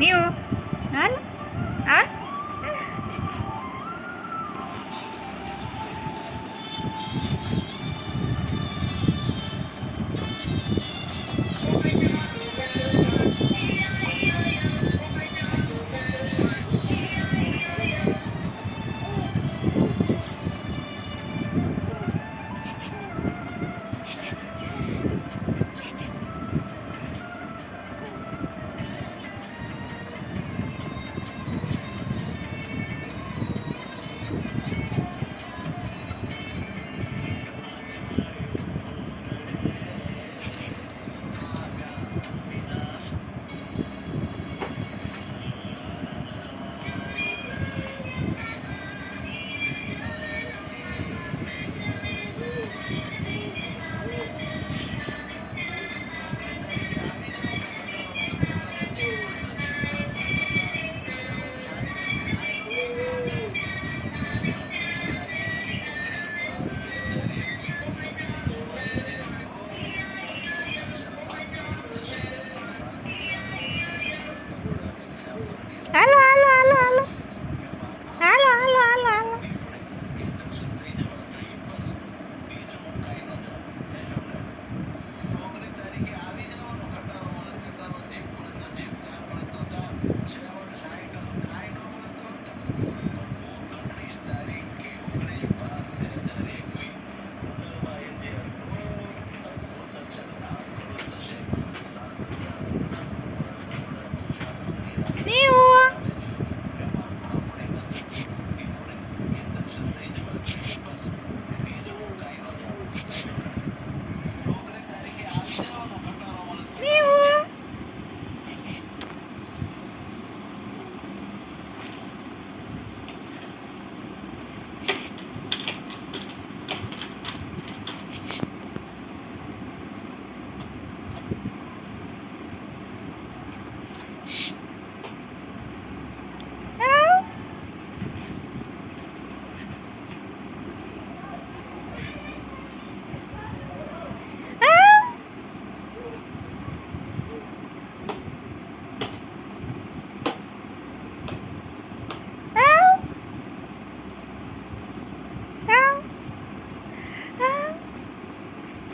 ನೀವು ನಾನು ಆ Hello. 父